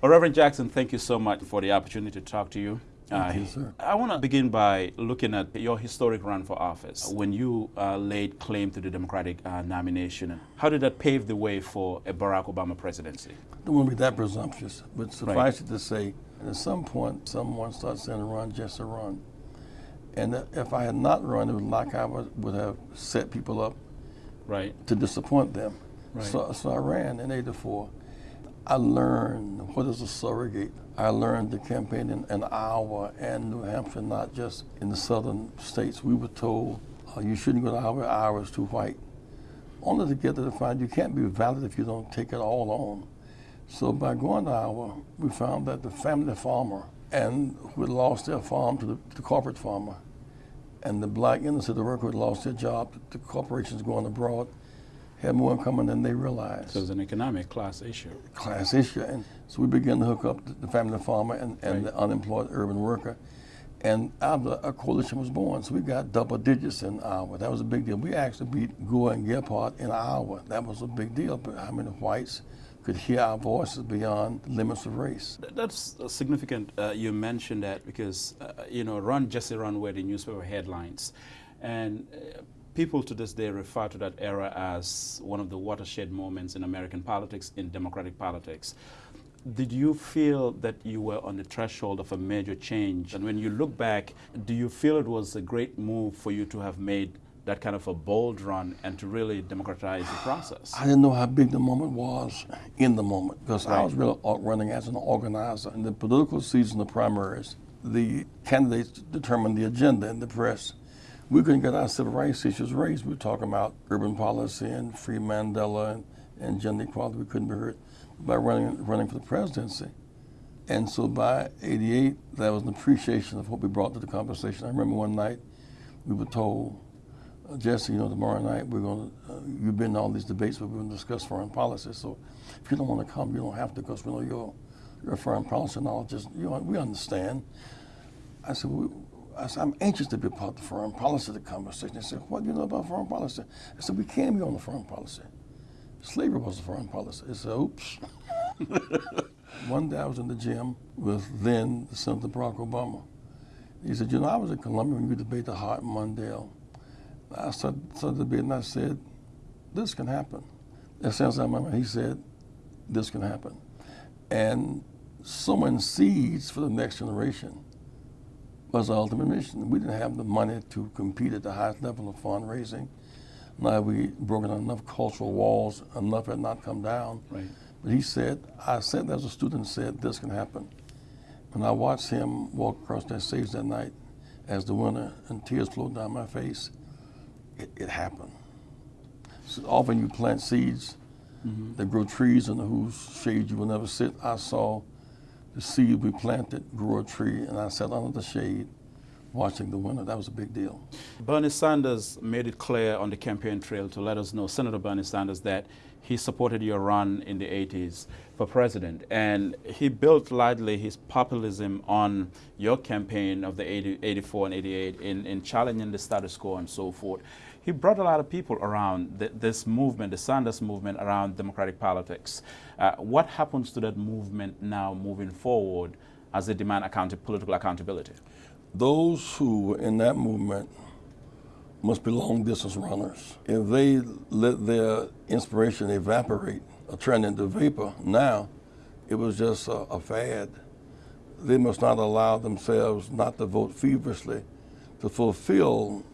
Well, Reverend Jackson, thank you so much for the opportunity to talk to you. Thank uh, you, sir. I want to begin by looking at your historic run for office. When you uh, laid claim to the Democratic uh, nomination, how did that pave the way for a Barack Obama presidency? I don't want to be that presumptuous, but suffice right. it to say, at some point, someone started saying, run, just a run. And if I had not run, it was like I would have set people up right. to disappoint them. Right. So, so I ran in 84. I learned what is a surrogate. I learned the campaign in, in Iowa and New Hampshire, not just in the southern states. We were told uh, you shouldn't go to Iowa, Iowa is too white. Only to get to the find you can't be valid if you don't take it all on. So by going to Iowa, we found that the family farmer and who had lost their farm to the, to the corporate farmer, and the black city worker who had lost their job to corporations going abroad, had more in common than they realized. So it was an economic class issue. Class issue. And so we began to hook up the family farmer and, and right. the unemployed urban worker. And a coalition was born. So we got double digits in Iowa. That was a big deal. We actually beat Gore and Gephardt in Iowa. That was a big deal. But how many whites could hear our voices beyond the limits of race? That's significant. Uh, you mentioned that because, uh, you know, Run Jesse Run were the newspaper headlines. And uh, People to this day refer to that era as one of the watershed moments in American politics, in democratic politics. Did you feel that you were on the threshold of a major change? And when you look back, do you feel it was a great move for you to have made that kind of a bold run and to really democratize the process? I didn't know how big the moment was in the moment because right. I was really running as an organizer. In the political season of primaries, the candidates determined the agenda in the press we couldn't get our civil rights issues raised. We were talking about urban policy and free Mandela and, and gender equality. We couldn't be heard by running, running for the presidency. And so by 88, that was an appreciation of what we brought to the conversation. I remember one night we were told, uh, Jesse, you know, tomorrow night we're going to, uh, you've been to all these debates, but we're going to discuss foreign policy. So if you don't want to come, you don't have to because we know you're, you're a foreign policy knowledge. You know, we understand. I said, well, I said, I'm anxious to be part of the foreign policy the conversation. They said, what do you know about foreign policy? I said, we can be on the foreign policy. Slavery was the foreign policy. I said, oops. One day I was in the gym with then Senator Barack Obama. He said, you know, I was in Columbia when you debated the Hart and Mondale. I started, started the debate and I said, this can happen. That sounds like my He said, this can happen. And sowing seeds for the next generation was our ultimate mission. We didn't have the money to compete at the highest level of fundraising. Now we broken enough cultural walls, enough had not come down. Right. But he said, I said as a student said, this can happen. When I watched him walk across that stage that night as the winner and tears flowed down my face, it, it happened. So often you plant seeds mm -hmm. that grow trees under whose shade you will never sit. I saw the seed we planted grew a tree, and I sat under the shade watching the winner. That was a big deal. Bernie Sanders made it clear on the campaign trail to let us know, Senator Bernie Sanders, that he supported your run in the 80s for president. And he built largely his populism on your campaign of the 80, 84 and 88 in, in challenging the status quo and so forth. He brought a lot of people around th this movement, the Sanders movement, around democratic politics. Uh, what happens to that movement now moving forward as they demand account political accountability? Those who were in that movement must be long distance runners. If they let their inspiration evaporate or turn into vapor now, it was just a, a fad. They must not allow themselves not to vote feverishly to fulfill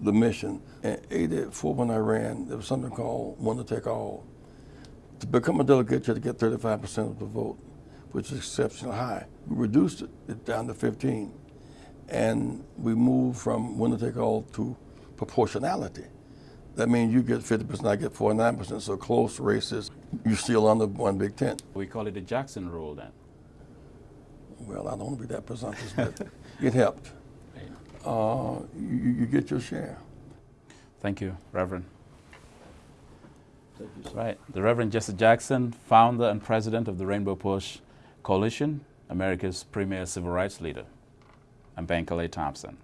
the mission. In 84 when I ran, there was something called one to take all. To become a delegate, you had to get 35% of the vote, which is exceptionally high. We reduced it down to 15. And we move from one to take all to proportionality. That means you get 50%, I get 49%, so close races, you're still under one big tent. We call it the Jackson rule then. Well, I don't want to be that presumptuous, but it helped. Uh, you, you, get your share. Thank you, Reverend. Thank you, right, the Reverend Jesse Jackson, founder and president of the Rainbow PUSH Coalition, America's premier civil rights leader. I'm Calais Thompson.